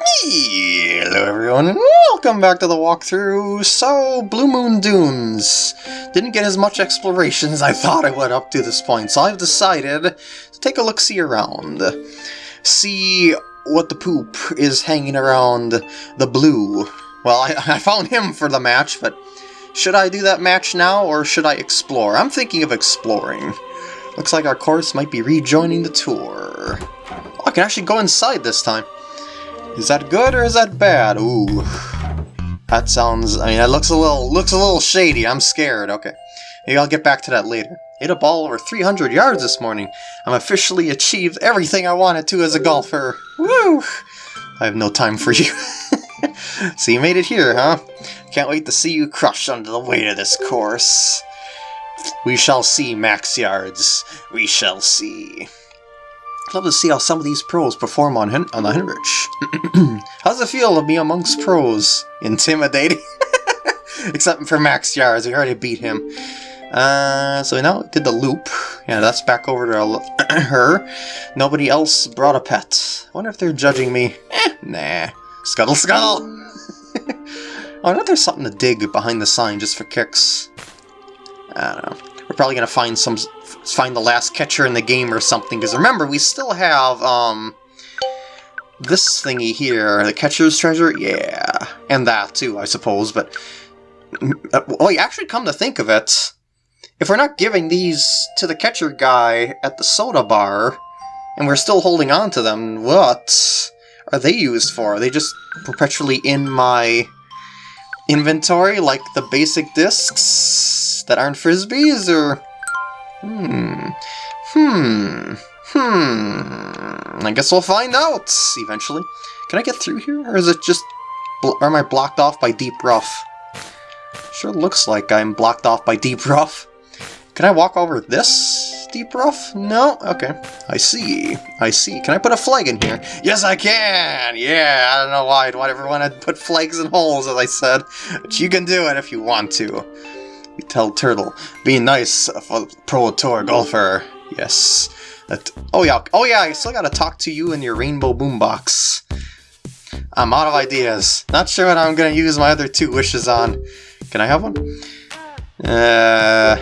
Hello everyone and welcome back to the walkthrough. So, Blue Moon Dunes. Didn't get as much exploration as I thought I would up to this point, so I've decided to take a look-see around. See what the poop is hanging around the blue. Well, I, I found him for the match, but should I do that match now or should I explore? I'm thinking of exploring. Looks like our course might be rejoining the tour. Oh, I can actually go inside this time. Is that good or is that bad? Ooh. That sounds... I mean, that looks a little looks a little shady. I'm scared. Okay. Maybe I'll get back to that later. Hit a ball over 300 yards this morning. I'm officially achieved everything I wanted to as a golfer. Woo! I have no time for you. so you made it here, huh? Can't wait to see you crush under the weight of this course. We shall see, Max Yards. We shall see. I love to see how some of these pros perform on, Hen on the Henrich. How's it feel to be amongst pros? Intimidating? Except for Max Yards, we already beat him. Uh, so now did the loop. Yeah, that's back over to her. Nobody else brought a pet. I wonder if they're judging me. Eh, nah. Scuttle scuttle! oh, I know there's something to dig behind the sign just for kicks. I don't know. We're probably gonna find some find the last catcher in the game or something, because remember, we still have, um, this thingy here, the catcher's treasure, yeah, and that too, I suppose, but, uh, well, you actually come to think of it, if we're not giving these to the catcher guy at the soda bar, and we're still holding on to them, what are they used for? Are they just perpetually in my inventory, like the basic discs that aren't frisbees, or... Hmm. Hmm. Hmm. I guess we'll find out eventually. Can I get through here? Or is it just... Or am I blocked off by deep rough? Sure looks like I'm blocked off by deep rough. Can I walk over this deep rough? No? Okay. I see. I see. Can I put a flag in here? Yes, I can! Yeah, I don't know why I'd want everyone to put flags in holes, as I said. But you can do it if you want to. Tell Turtle, be nice for Pro Tour golfer. Yes. That, oh yeah, oh yeah, I still gotta talk to you in your rainbow boombox. I'm out of ideas. Not sure what I'm gonna use my other two wishes on. Can I have one? Uh,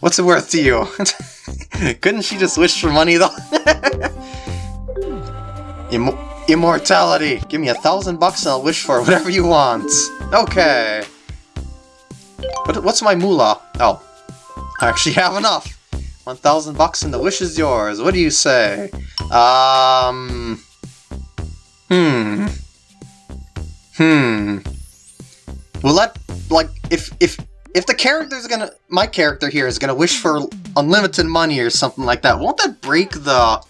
what's it worth to you? Couldn't she just wish for money though? Im immortality. Give me a thousand bucks and I'll wish for whatever you want. Okay. What, what's my moolah? Oh, I actually have enough. 1,000 bucks and the wish is yours. What do you say? Um... Hmm. Hmm. Will that, like, if, if, if the character's gonna, my character here is gonna wish for unlimited money or something like that, won't that break the,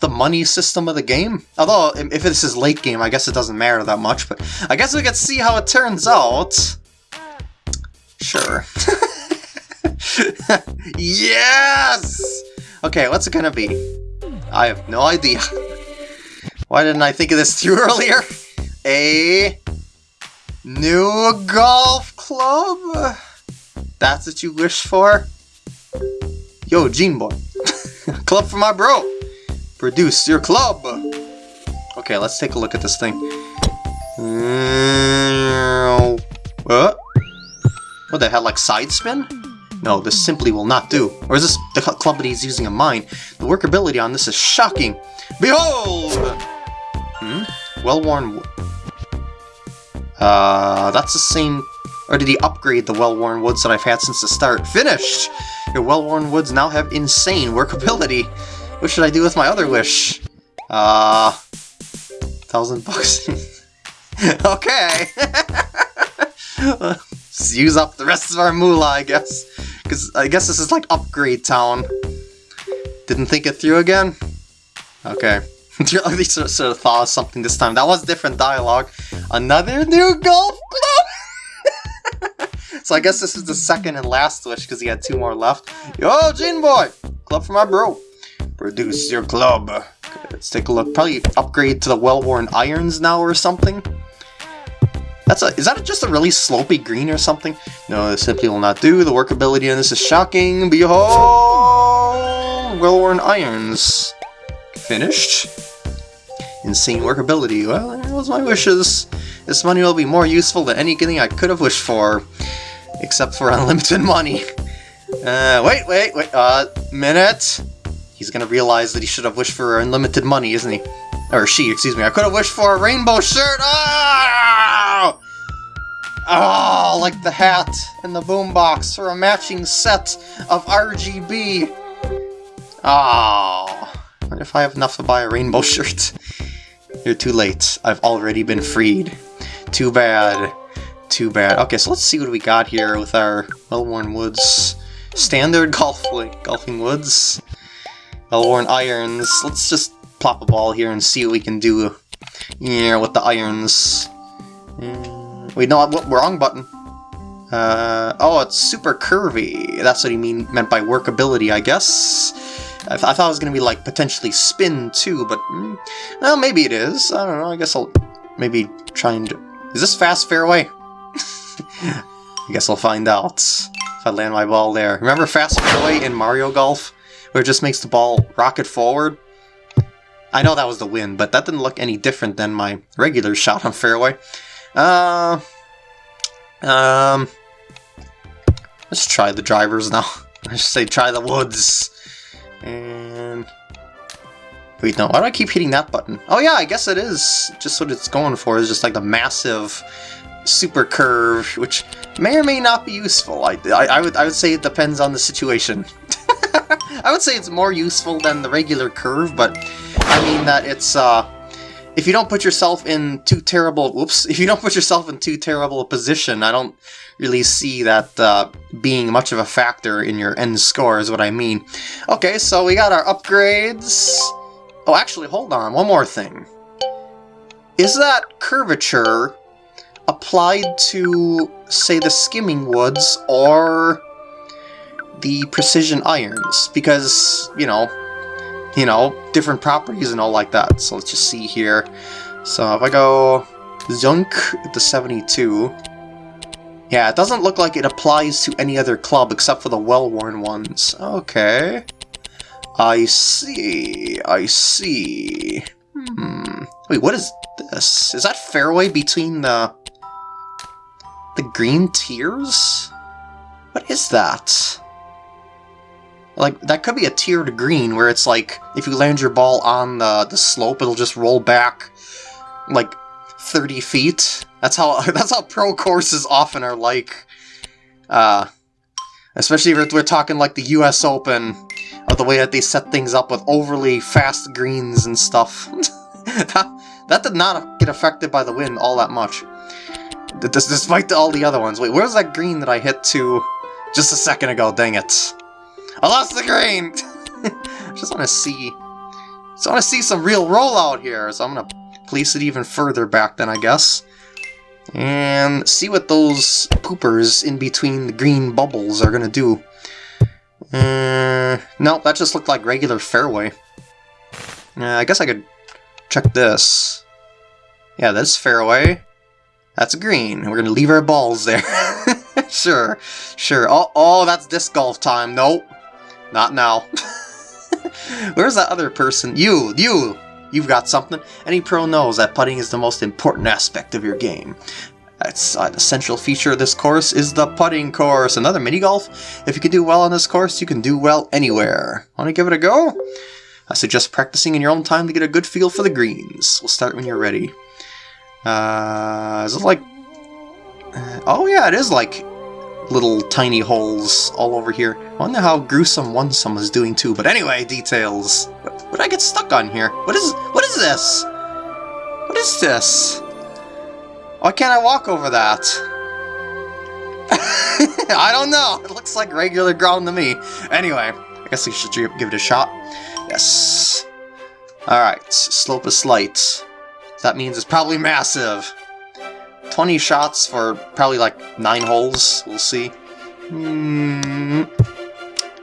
the money system of the game? Although, if this is late game, I guess it doesn't matter that much, but I guess we could see how it turns out. Sure. yes! Okay, what's it gonna be? I have no idea. Why didn't I think of this too earlier? A new golf club? That's what you wish for? Yo, Gene Boy. club for my bro. Produce your club. Okay, let's take a look at this thing. What? What the hell, like side spin? No, this simply will not do. Or is this the club that he's using a mine? The workability on this is shocking. Behold! Hmm? Well-worn Uh, that's the same... Or did he upgrade the well-worn woods that I've had since the start? Finished! Your well-worn woods now have insane workability. What should I do with my other wish? Uh... Thousand bucks. okay! use up the rest of our moolah, I guess. Because I guess this is like Upgrade Town. Didn't think it through again? Okay. At least sort of thought of something this time. That was different dialogue. Another new golf club! so I guess this is the second and last wish because he had two more left. Yo, Gene Boy! Club for my bro. Produce your club. Okay, let's take a look. Probably upgrade to the well-worn irons now or something. That's a, is that just a really slopey green or something? No, this simply will not do. The workability on this is shocking. Behold! Well-worn irons. Finished. Insane workability. Well, that was my wishes. This money will be more useful than anything I could have wished for. Except for unlimited money. Uh, wait, wait, wait, uh, minute. He's gonna realize that he should have wished for unlimited money, isn't he? Or she, excuse me. I could have wished for a rainbow shirt! Oh! Oh, like the hat and the boombox for a matching set of RGB. Oh, ah, what if I have enough to buy a rainbow shirt? You're too late. I've already been freed. Too bad. Too bad. Okay, so let's see what we got here with our well-worn woods. Standard golf golfing woods. Well-worn irons. Let's just plop a ball here and see what we can do here with the irons. Wait, no, what wrong button. Uh, oh, it's super curvy. That's what he mean meant by workability, I guess. I, th I thought it was going to be, like, potentially spin, too, but... Mm, well, maybe it is. I don't know. I guess I'll maybe try and... Is this fast fairway? I guess I'll find out if I land my ball there. Remember fast fairway in Mario Golf? Where it just makes the ball rocket forward? I know that was the win, but that didn't look any different than my regular shot on fairway. Uh, um, let's try the drivers now. I should say try the woods. And... Wait, no, why do I keep hitting that button? Oh yeah, I guess it is. Just what it's going for is just like the massive super curve, which may or may not be useful. I, I, I would, I would say it depends on the situation. I would say it's more useful than the regular curve, but I mean that it's, uh, if you don't put yourself in too terrible, whoops, if you don't put yourself in too terrible a position, I don't really see that uh, being much of a factor in your end score is what I mean. Okay, so we got our upgrades. Oh, actually, hold on, one more thing. Is that curvature applied to, say, the skimming woods or the precision irons? Because, you know, you know, different properties and all like that. So let's just see here. So if I go Zunk the 72, yeah, it doesn't look like it applies to any other club except for the well-worn ones. Okay. I see, I see. Hmm. Wait, what is this? Is that fairway between the... the green tiers? What is that? Like, that could be a tiered green, where it's like, if you land your ball on the, the slope, it'll just roll back, like, 30 feet. That's how that's how pro courses often are like. Uh, especially if we're talking like the U.S. Open, of the way that they set things up with overly fast greens and stuff. that, that did not get affected by the wind all that much. Despite all the other ones. Wait, where's that green that I hit to just a second ago? Dang it. I lost the grain! just want to see... Just want to see some real rollout here, so I'm going to place it even further back then, I guess. And see what those poopers in between the green bubbles are going to do. Uh, no, that just looked like regular fairway. Uh, I guess I could check this. Yeah, that's fairway. That's green. We're going to leave our balls there. sure, sure. Oh, oh, that's disc golf time. Nope. Not now. Where's that other person? You! You! You've got something. Any pro knows that putting is the most important aspect of your game. That's uh, the central feature of this course is the putting course. Another mini golf. If you can do well on this course, you can do well anywhere. Want to give it a go? I suggest practicing in your own time to get a good feel for the greens. We'll start when you're ready. Uh, is it like... Uh, oh yeah, it is like little tiny holes all over here. I wonder how gruesome one some is doing too, but anyway, details. What, what did I get stuck on here? What is what is this? What is this? Why can't I walk over that? I don't know. It looks like regular ground to me. Anyway, I guess we should give it a shot. Yes. Alright, slope is slight. That means it's probably massive. 20 shots for probably like 9 holes, we'll see. Mm.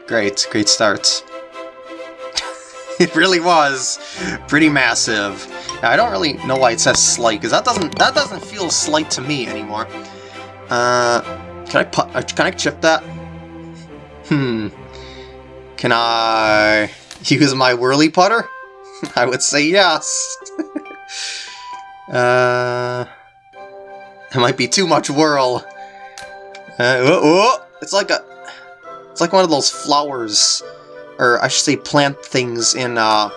Great, great start. it really was pretty massive. Now, I don't really know why it says slight, because that doesn't that doesn't feel slight to me anymore. Uh, can I put, uh, can I chip that? Hmm. Can I use my whirly putter? I would say yes. Uh, it might be too much whirl. Uh, oh, oh, it's like a, it's like one of those flowers, or I should say plant things in uh,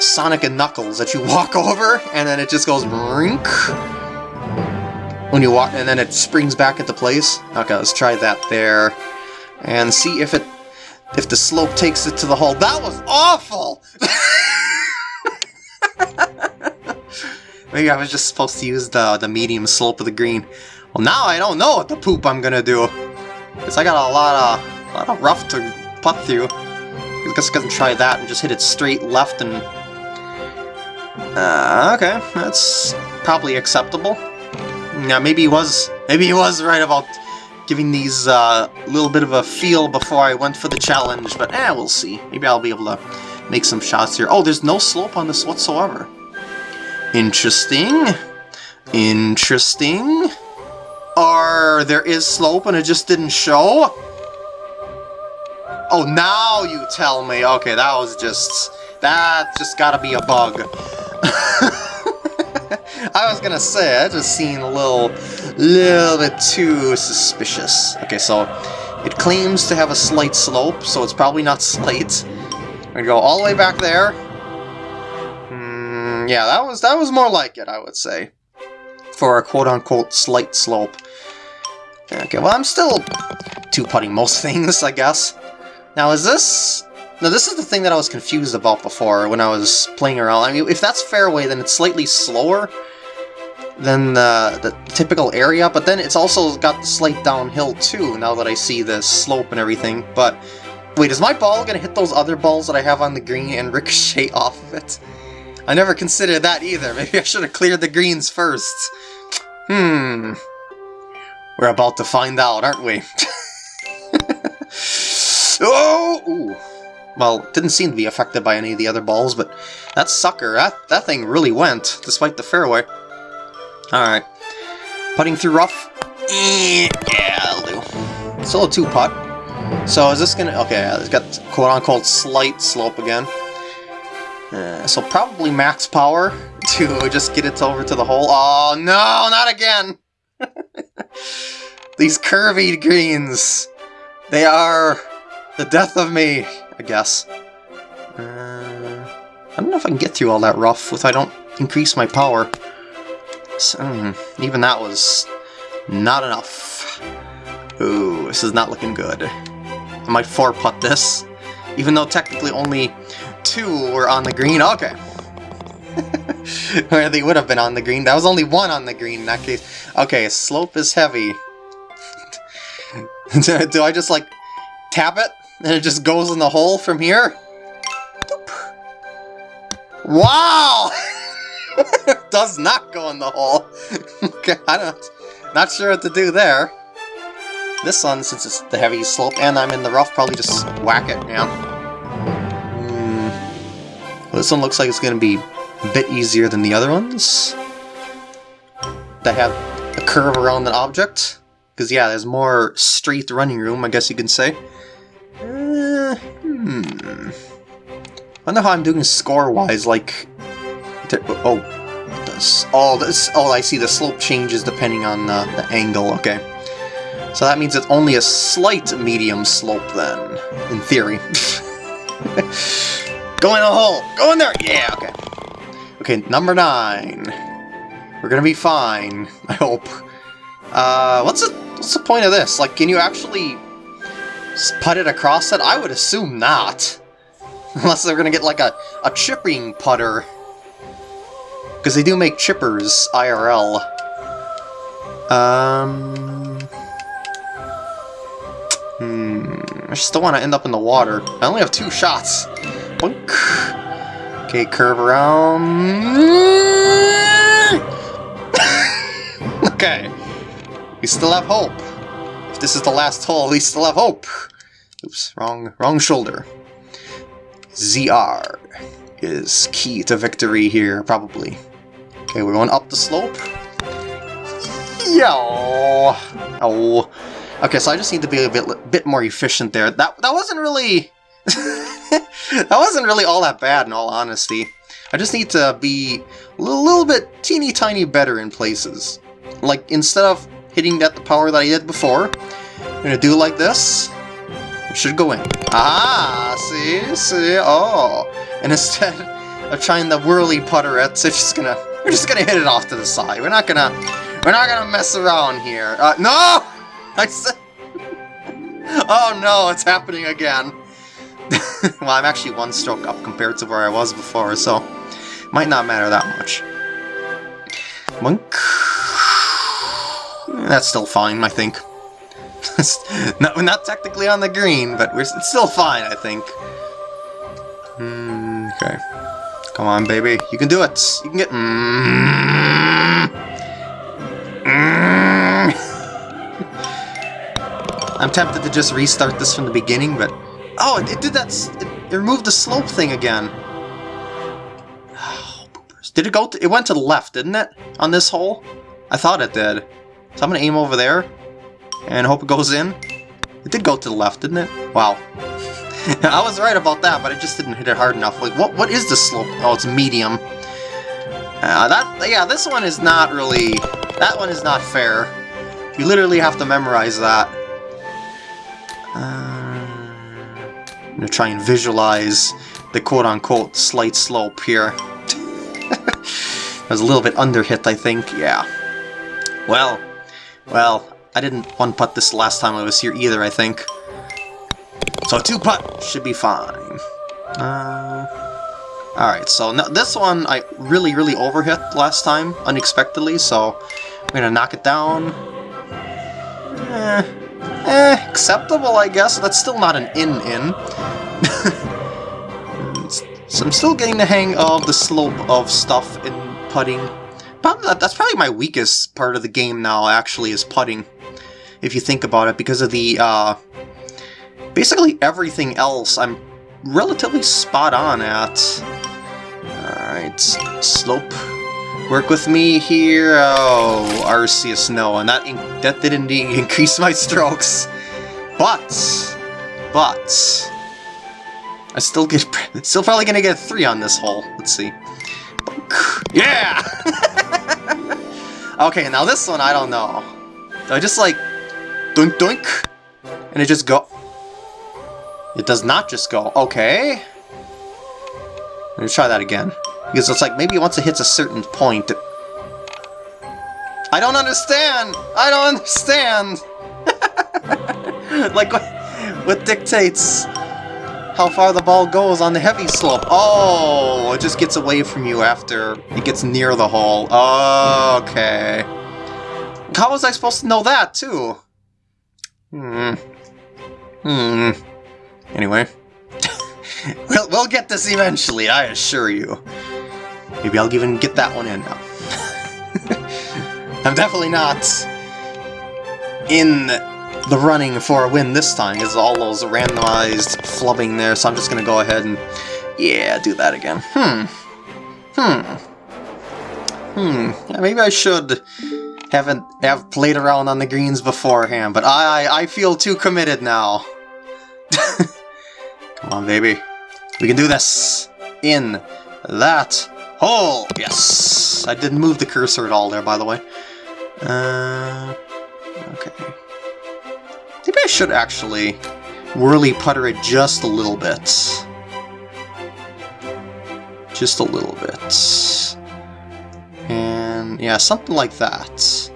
Sonic and Knuckles that you walk over, and then it just goes rink when you walk, and then it springs back into place. Okay, let's try that there, and see if it, if the slope takes it to the hole. That was awful. Maybe I was just supposed to use the the medium slope of the green. Well, now I don't know what the poop I'm gonna do. Because I got a lot of, a lot of rough to putt through. I guess I can try that and just hit it straight left and... Uh, okay, that's probably acceptable. Yeah, maybe he was, maybe he was right about giving these a uh, little bit of a feel before I went for the challenge, but eh, we'll see. Maybe I'll be able to make some shots here. Oh, there's no slope on this whatsoever. Interesting. Interesting. Or there is slope and it just didn't show? Oh, now you tell me. Okay, that was just... That just gotta be a bug. I was gonna say, it just seemed a little, little bit too suspicious. Okay, so it claims to have a slight slope, so it's probably not slight. I'm gonna go all the way back there. Yeah, that was that was more like it, I would say, for a quote-unquote slight slope. Okay, well, I'm still two-putting most things, I guess. Now, is this... Now, this is the thing that I was confused about before when I was playing around. I mean, if that's fairway, then it's slightly slower than the, the typical area, but then it's also got the slight downhill too, now that I see the slope and everything. But, wait, is my ball going to hit those other balls that I have on the green and ricochet off of it? I never considered that either. Maybe I should have cleared the greens first. Hmm... We're about to find out, aren't we? oh! Ooh. Well, didn't seem to be affected by any of the other balls, but that sucker, that, that thing really went, despite the fairway. Alright. Putting through rough. Yeah, that'll do. Still a two-putt. So is this gonna... Okay, it's got quote-unquote slight slope again. Uh, so probably max power to just get it over to the hole. Oh, no, not again! These curvy greens! They are the death of me, I guess. Uh, I don't know if I can get through all that rough if I don't increase my power. So, um, even that was not enough. Ooh, this is not looking good. I might four-putt this, even though technically only two were on the green. Okay. Where they would have been on the green. That was only one on the green in that case. Okay, slope is heavy. Do I just, like, tap it? And it just goes in the hole from here? Wow! Does not go in the hole. okay, I don't... Not sure what to do there. This one, since it's the heavy slope and I'm in the rough, probably just whack it, yeah. This one looks like it's going to be a bit easier than the other ones. That have a curve around an object. Because, yeah, there's more straight running room, I guess you can say. Uh, hmm. I wonder how I'm doing score-wise, like... Oh, does... Oh, this, oh, I see, the slope changes depending on the, the angle, okay. So that means it's only a slight medium slope, then, in theory. Go in the hole! Go in there! Yeah, okay. Okay, number nine. We're gonna be fine, I hope. Uh, what's it? What's the point of this? Like, can you actually put it across it? I would assume not. Unless they're gonna get like a, a chipping putter. Because they do make chippers IRL. Um... Hmm... I don't want to end up in the water. I only have two shots. Boink. Okay, curve around... okay. We still have hope. If this is the last hole, we still have hope. Oops, wrong, wrong shoulder. ZR is key to victory here, probably. Okay, we're going up the slope. Yo! Oh. Okay, so I just need to be a bit, bit more efficient there. That, that wasn't really... that wasn't really all that bad, in all honesty. I just need to be a little, bit teeny tiny better in places. Like, instead of hitting at the power that I did before, I'm to do like this. It should go in. Ah, see, see, oh. And instead of trying the whirly putter it, it's just gonna, we're just gonna hit it off to the side. We're not gonna, we're not gonna mess around here. Uh, no! I said, oh no, it's happening again. well, I'm actually one stroke up compared to where I was before, so might not matter that much. Monk. That's still fine, I think. not, not technically on the green, but we're, it's still fine, I think. Mm, okay. Come on, baby. You can do it. You can get... Mm. I'm tempted to just restart this from the beginning, but... Oh, it, did that... It, it removed the slope thing again. Oh, did it go... To, it went to the left, didn't it? On this hole? I thought it did. So I'm gonna aim over there and hope it goes in. It did go to the left, didn't it? Wow. I was right about that, but I just didn't hit it hard enough. Like, what? what is the slope? Oh, it's medium. Uh, that, yeah, this one is not really... That one is not fair. You literally have to memorize that. Gonna try and visualize the quote-unquote slight slope here. I was a little bit under hit, I think. Yeah. Well, well, I didn't one-putt this last time I was here either, I think. So two-putt should be fine. Uh, Alright, so no, this one I really, really overhit last time, unexpectedly, so I'm gonna knock it down. Eh, eh, acceptable, I guess. That's still not an in-in. so I'm still getting the hang of the slope of stuff in putting. Probably, that's probably my weakest part of the game now, actually, is putting if you think about it, because of the, uh, basically everything else I'm relatively spot on at. Alright, slope. Work with me here. Oh, Arceus, no, and that that did indeed increase my strokes. But, but, I still get, still probably gonna get three on this hole. Let's see. Yeah! okay, now this one I don't know. Do I just like Doink doink! And it just go... It does not just go. Okay. Let me try that again. Because it's like, maybe once it hits a certain point... I don't understand! I don't understand! like, what, dictates how far the ball goes on the heavy slope? Oh, it just gets away from you after it gets near the hole. Okay. How was I supposed to know that, too? Hmm. Hmm. Anyway. we'll, we'll get this eventually, I assure you. Maybe I'll even get that one in now. I'm definitely not in the running for a win this time, is all those randomized flubbing there, so I'm just to go ahead and, yeah, do that again. Hmm. Hmm. Hmm. Yeah, maybe I should haven't have played around on the greens beforehand, but I I feel too committed now. Come on, baby. We can do this. In that hole. Yes. I didn't move the cursor at all there, by the way. Uh, okay. Should actually whirly putter it just a little bit. Just a little bit. And yeah, something like that.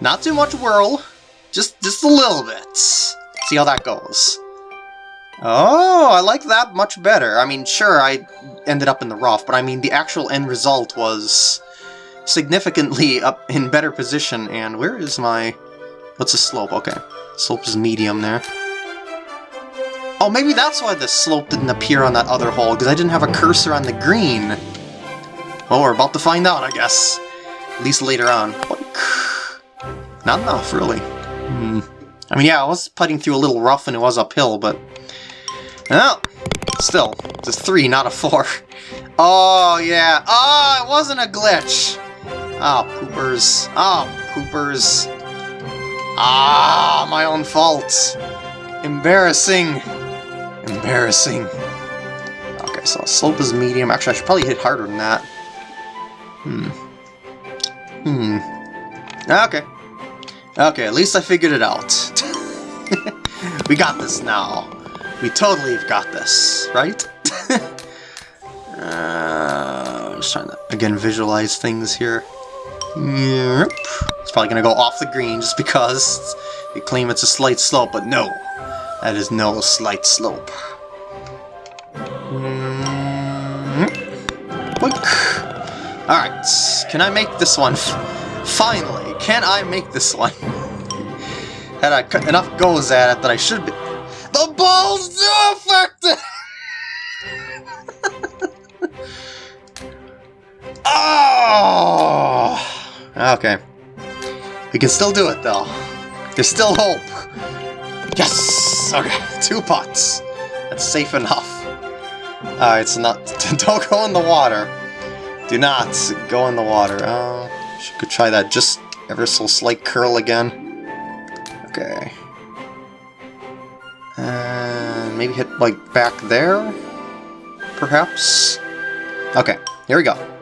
Not too much whirl, just just a little bit. See how that goes. Oh, I like that much better. I mean, sure, I ended up in the rough, but I mean, the actual end result was significantly up in better position, and where is my... What's the slope? Okay. Slope is medium there. Oh, maybe that's why the slope didn't appear on that other hole, because I didn't have a cursor on the green. Well, we're about to find out, I guess. At least later on. Not enough, really. Hmm. I mean, yeah, I was putting through a little rough and it was uphill, but... Well, still, it's a 3, not a 4. Oh, yeah. Oh, it wasn't a glitch. Oh, poopers. Oh, poopers. Ah, my own fault. Embarrassing. Embarrassing. Okay, so slope is medium. Actually, I should probably hit harder than that. Hmm. Hmm. Okay. Okay, at least I figured it out. we got this now. We totally have got this, right? uh, I'm just trying to, again, visualize things here. Yep. Probably going to go off the green just because you claim it's a slight slope, but no. That is no slight slope. Hmm. Alright, can I make this one? Finally, can I make this one? Had I enough goes at it that I should be... The balls do affect it! oh! Okay. We can still do it, though. There's still hope. Yes! Okay, two pots. That's safe enough. Alright, so not... don't go in the water. Do not go in the water. Uh, oh, could try that just ever so slight curl again. Okay. And maybe hit, like, back there? Perhaps? Okay, here we go.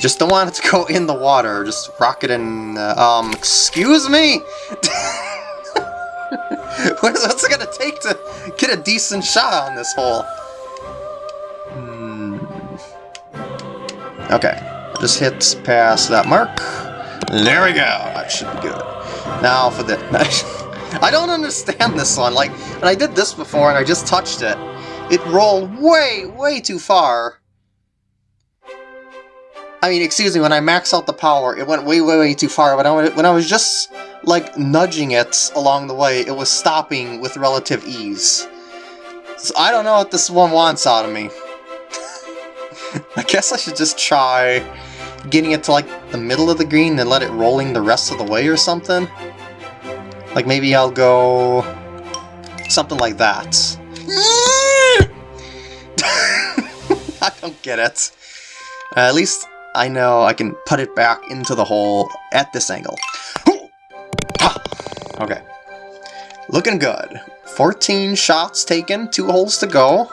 Just don't want it to go in the water. Just rock it in... Uh, um, excuse me? What's it gonna take to get a decent shot on this hole? Okay, just hit past that mark. There we go. That should be good. Now for the... I don't understand this one. Like, when I did this before and I just touched it, it rolled way, way too far. I mean, excuse me, when I max out the power, it went way, way, way too far, but when I was just, like, nudging it along the way, it was stopping with relative ease. So I don't know what this one wants out of me. I guess I should just try getting it to like the middle of the green and let it rolling the rest of the way or something. Like maybe I'll go something like that. I don't get it. Uh, at least I know I can put it back into the hole at this angle. Okay. Looking good. 14 shots taken, two holes to go.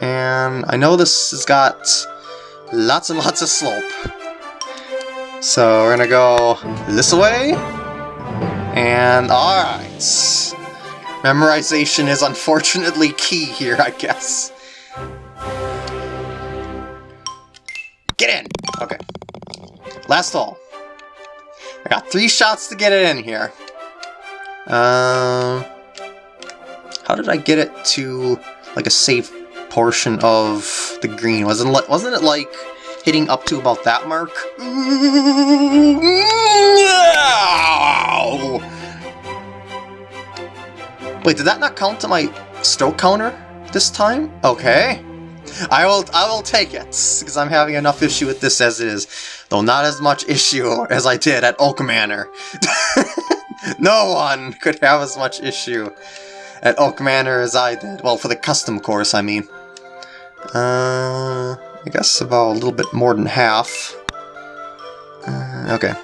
And I know this has got lots and lots of slope. So we're gonna go this way. And alright. Memorization is unfortunately key here, I guess. Get in! Okay. Last hole. I got three shots to get it in here. Um, how did I get it to like a safe portion of the green. Wasn't it, wasn't it like hitting up to about that mark? Wait, did that not count to my stroke counter this time? Okay. I will I will take it, because I'm having enough issue with this as it is. Though not as much issue as I did at Oak Manor. no one could have as much issue at Oak Manor as I did. Well, for the custom course, I mean. Uh, I guess about a little bit more than half. Uh, okay.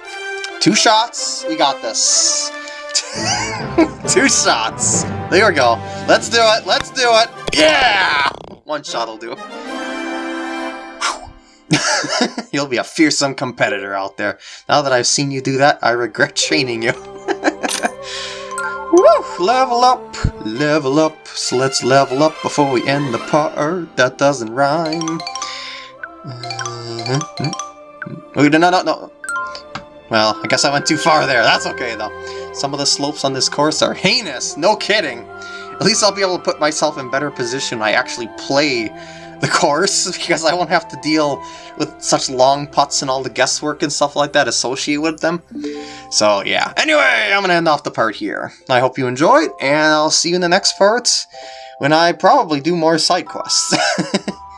Two shots, we got this. Two shots. There we go. Let's do it, let's do it. Yeah! One shot will do. You'll be a fearsome competitor out there. Now that I've seen you do that, I regret training you. Woo! Level up, level up. So let's level up before we end the part. That doesn't rhyme. Uh, no, no, no. Well, I guess I went too far there. That's okay, though. Some of the slopes on this course are heinous. No kidding. At least I'll be able to put myself in better position when I actually play the course, because I won't have to deal with such long putts and all the guesswork and stuff like that associated with them. So yeah, anyway, I'm to end off the part here. I hope you enjoyed, and I'll see you in the next part when I probably do more side quests.